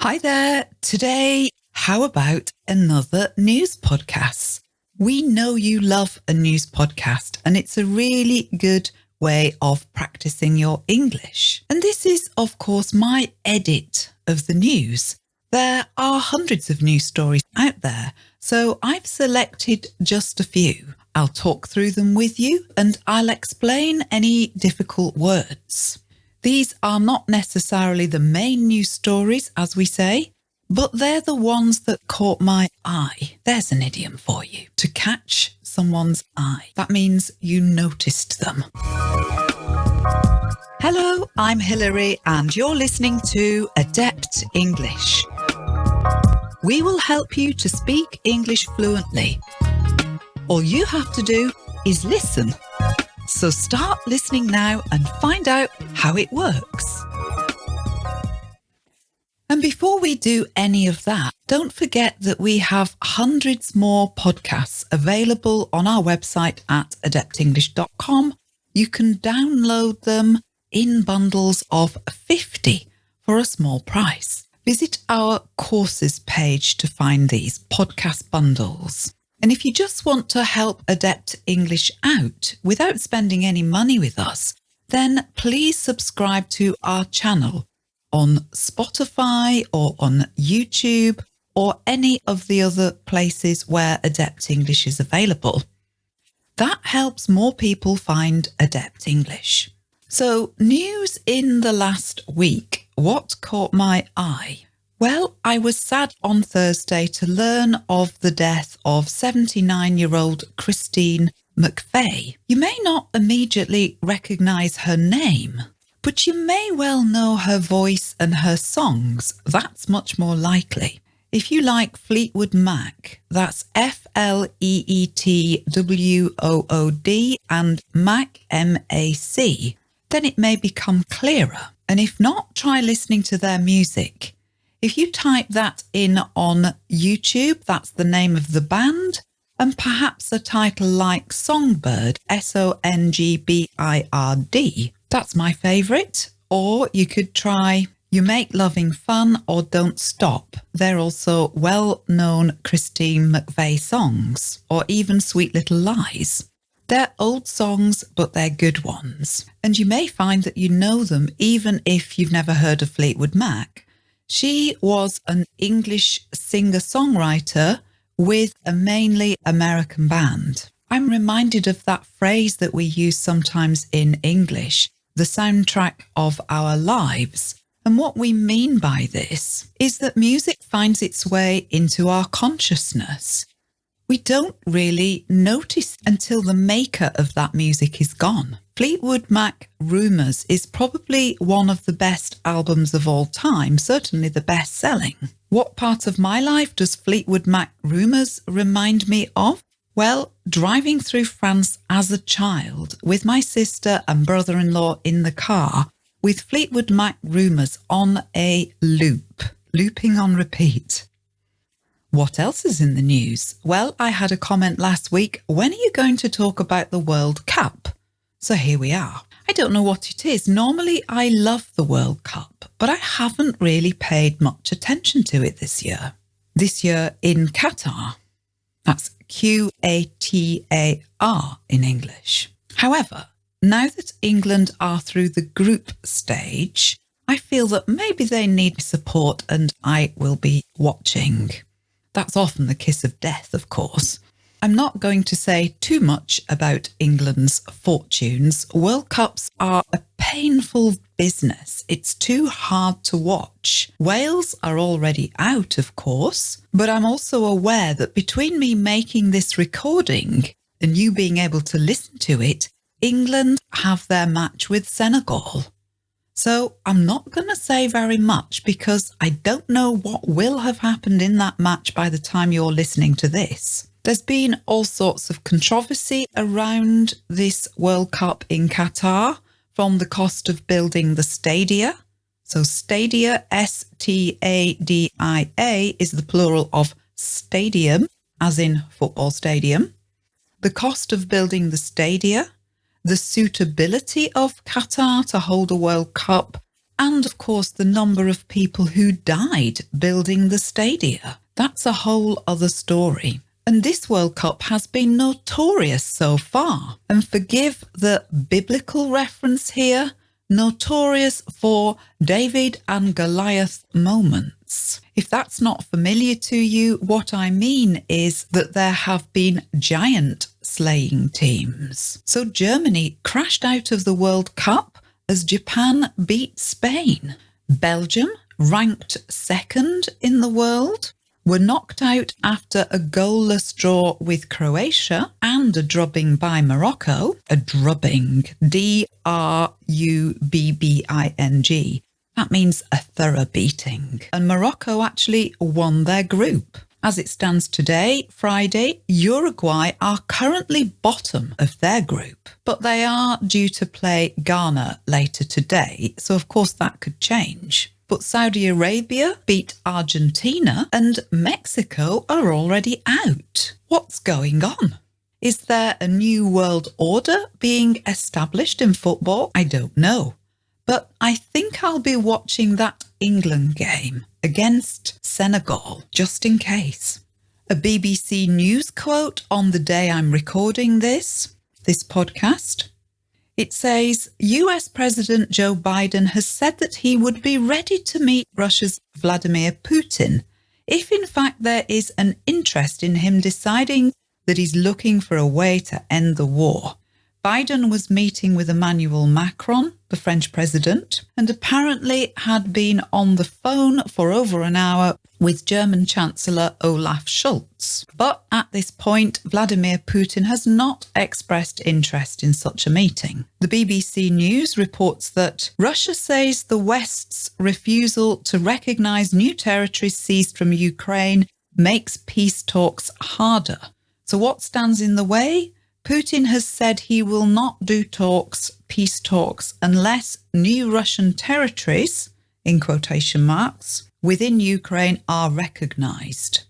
Hi there. Today, how about another news podcast? We know you love a news podcast and it's a really good way of practicing your English. And this is, of course, my edit of the news. There are hundreds of news stories out there, so I've selected just a few. I'll talk through them with you and I'll explain any difficult words. These are not necessarily the main news stories, as we say, but they're the ones that caught my eye. There's an idiom for you. To catch someone's eye. That means you noticed them. Hello, I'm Hilary and you're listening to Adept English. We will help you to speak English fluently. All you have to do is listen. So start listening now and find out how it works. And before we do any of that, don't forget that we have hundreds more podcasts available on our website at adeptenglish.com. You can download them in bundles of 50 for a small price. Visit our courses page to find these podcast bundles. And if you just want to help Adept English out without spending any money with us, then please subscribe to our channel on Spotify or on YouTube or any of the other places where Adept English is available. That helps more people find Adept English. So news in the last week. What caught my eye? Well, I was sad on Thursday to learn of the death of 79 year old Christine McVie. You may not immediately recognise her name, but you may well know her voice and her songs. That's much more likely. If you like Fleetwood Mac, that's F L E E T W O O D and Mac M A C, then it may become clearer. And if not, try listening to their music. If you type that in on YouTube, that's the name of the band, and perhaps a title like Songbird, S O N G B I R D. That's my favourite. Or you could try You Make Loving Fun or Don't Stop. They're also well known Christine McVie songs, or even Sweet Little Lies. They're old songs, but they're good ones. And you may find that you know them even if you've never heard of Fleetwood Mac. She was an English singer-songwriter with a mainly American band. I'm reminded of that phrase that we use sometimes in English, the soundtrack of our lives. And what we mean by this is that music finds its way into our consciousness. We don't really notice until the maker of that music is gone. Fleetwood Mac Rumours is probably one of the best albums of all time, certainly the best selling. What part of my life does Fleetwood Mac Rumours remind me of? Well, driving through France as a child with my sister and brother in law in the car with Fleetwood Mac Rumours on a loop, looping on repeat. What else is in the news? Well, I had a comment last week. When are you going to talk about the World Cup? So here we are. I don't know what it is. Normally I love the World Cup, but I haven't really paid much attention to it this year. This year in Qatar. That's Q-A-T-A-R in English. However, now that England are through the group stage, I feel that maybe they need support and I will be watching. That's often the kiss of death, of course. I'm not going to say too much about England's fortunes. World Cups are a painful business. It's too hard to watch. Wales are already out, of course, but I'm also aware that between me making this recording and you being able to listen to it, England have their match with Senegal. So I'm not going to say very much because I don't know what will have happened in that match by the time you're listening to this. There's been all sorts of controversy around this World Cup in Qatar from the cost of building the stadia. So stadia, S-T-A-D-I-A, is the plural of stadium, as in football stadium. The cost of building the stadia, the suitability of Qatar to hold a World Cup, and of course the number of people who died building the stadia. That's a whole other story. And this World Cup has been notorious so far. And forgive the biblical reference here, notorious for David and Goliath moments. If that's not familiar to you, what I mean is that there have been giant slaying teams. So Germany crashed out of the World Cup as Japan beat Spain. Belgium, ranked second in the world, were knocked out after a goalless draw with Croatia and a drubbing by Morocco. A drubbing. D R U B B I N G. That means a thorough beating. And Morocco actually won their group. As it stands today, Friday, Uruguay are currently bottom of their group, but they are due to play Ghana later today, so of course that could change. But Saudi Arabia beat Argentina and Mexico are already out. What's going on? Is there a new world order being established in football? I don't know. But I think I'll be watching that England game against Senegal just in case. A BBC News quote on the day I'm recording this, this podcast. It says US President Joe Biden has said that he would be ready to meet Russia's Vladimir Putin if, in fact, there is an interest in him deciding that he's looking for a way to end the war. Biden was meeting with Emmanuel Macron, the French president, and apparently had been on the phone for over an hour with German Chancellor Olaf Scholz. But at this point, Vladimir Putin has not expressed interest in such a meeting. The BBC News reports that Russia says the West's refusal to recognise new territories seized from Ukraine makes peace talks harder. So, what stands in the way? Putin has said he will not do talks, peace talks, unless new Russian territories, in quotation marks, within Ukraine are recognised.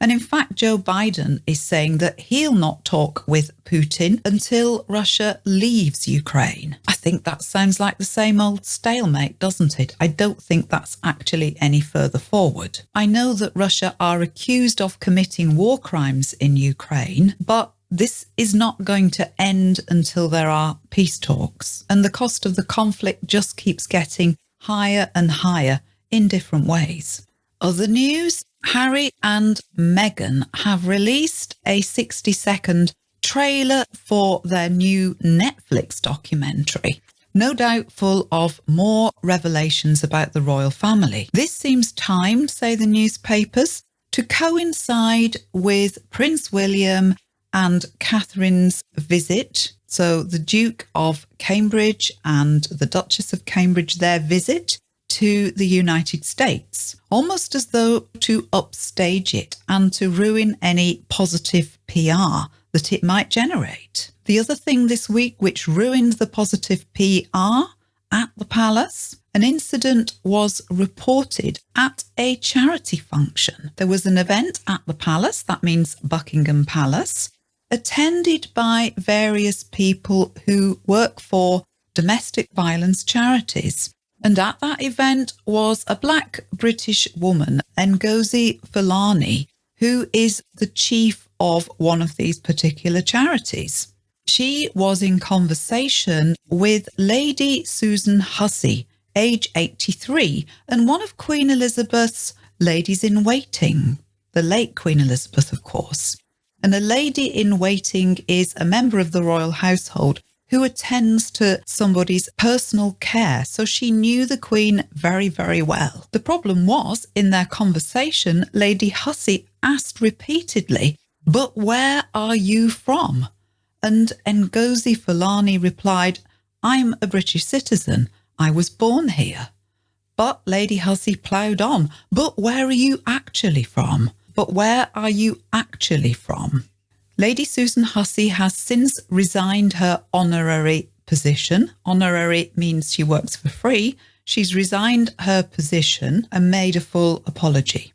And in fact, Joe Biden is saying that he'll not talk with Putin until Russia leaves Ukraine. I think that sounds like the same old stalemate, doesn't it? I don't think that's actually any further forward. I know that Russia are accused of committing war crimes in Ukraine, but this is not going to end until there are peace talks. And the cost of the conflict just keeps getting higher and higher in different ways. Other news Harry and Meghan have released a 60 second trailer for their new Netflix documentary. No doubt full of more revelations about the royal family. This seems timed, say the newspapers, to coincide with Prince William and Catherine's visit. So the Duke of Cambridge and the Duchess of Cambridge, their visit to the United States, almost as though to upstage it and to ruin any positive PR that it might generate. The other thing this week which ruined the positive PR at the palace, an incident was reported at a charity function. There was an event at the palace, that means Buckingham Palace, attended by various people who work for domestic violence charities. And at that event was a black British woman, Ngozi Fulani, who is the chief of one of these particular charities. She was in conversation with Lady Susan Hussey, age 83, and one of Queen Elizabeth's ladies in waiting, the late Queen Elizabeth, of course and a lady in waiting is a member of the royal household who attends to somebody's personal care. So she knew the Queen very, very well. The problem was in their conversation, Lady Hussey asked repeatedly, But where are you from? And Ngozi Fulani replied, I'm a British citizen. I was born here. But Lady Hussey ploughed on, But where are you actually from? But where are you actually from? Lady Susan Hussey has since resigned her honorary position. Honorary means she works for free. She's resigned her position and made a full apology.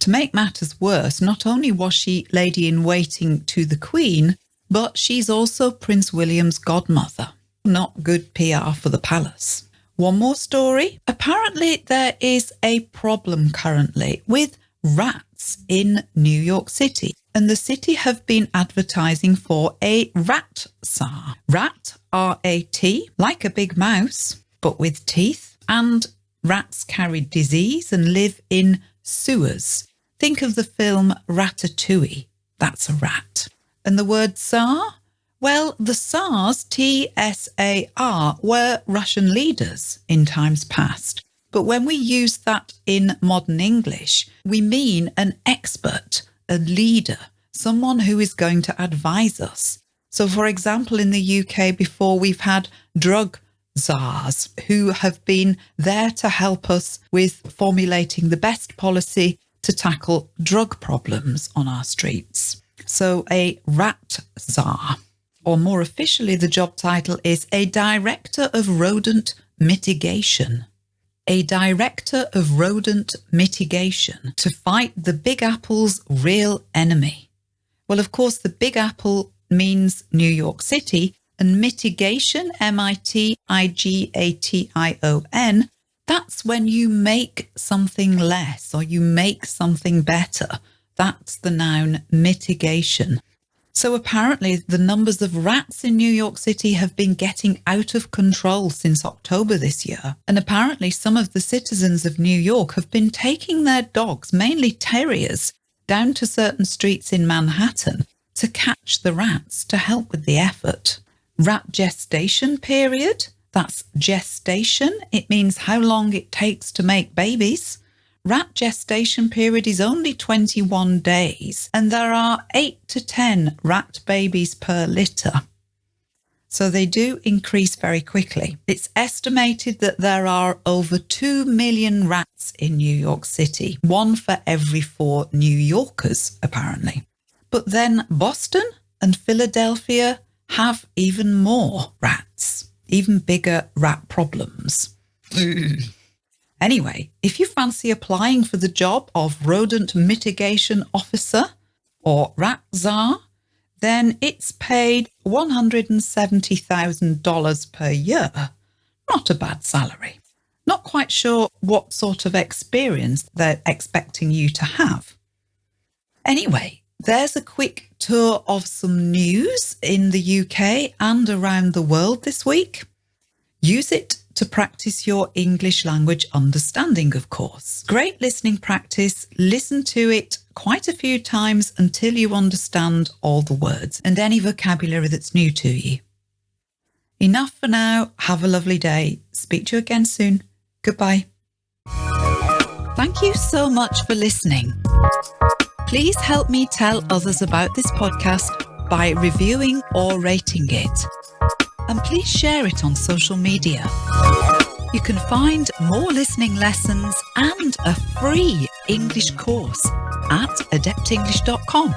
To make matters worse, not only was she lady in waiting to the Queen, but she's also Prince William's godmother. Not good PR for the palace. One more story. Apparently, there is a problem currently with rats in New York City, and the city have been advertising for a rat czar. Rat, R A T, like a big mouse, but with teeth, and rats carry disease and live in sewers. Think of the film Ratatouille. That's a rat. And the word Tsar? Well, the Tsars, T S A R, were Russian leaders in times past. But when we use that in modern English, we mean an expert, a leader, someone who is going to advise us. So, for example, in the UK, before we've had drug czars who have been there to help us with formulating the best policy to tackle drug problems on our streets. So, a rat czar, or more officially, the job title is a director of rodent mitigation. A director of rodent mitigation to fight the Big Apple's real enemy. Well, of course, the Big Apple means New York City, and mitigation, M I T I G A T I O N, that's when you make something less or you make something better. That's the noun mitigation. So apparently, the numbers of rats in New York City have been getting out of control since October this year. And apparently, some of the citizens of New York have been taking their dogs, mainly terriers, down to certain streets in Manhattan to catch the rats to help with the effort. Rat gestation period. That's gestation. It means how long it takes to make babies. Rat gestation period is only 21 days, and there are 8 to 10 rat babies per litter. So they do increase very quickly. It's estimated that there are over 2 million rats in New York City, one for every four New Yorkers, apparently. But then Boston and Philadelphia have even more rats, even bigger rat problems. anyway, if you fancy applying for the job of rodent mitigation officer or rat czar, then it's paid $170,000 per year. Not a bad salary. Not quite sure what sort of experience they're expecting you to have. Anyway, there's a quick tour of some news in the UK and around the world this week. Use it to practice your English language understanding, of course. Great listening practice. Listen to it quite a few times until you understand all the words and any vocabulary that's new to you. Enough for now. Have a lovely day. Speak to you again soon. Goodbye. Thank you so much for listening. Please help me tell others about this podcast by reviewing or rating it. And please share it on social media. You can find more listening lessons and a free English course at adeptenglish.com.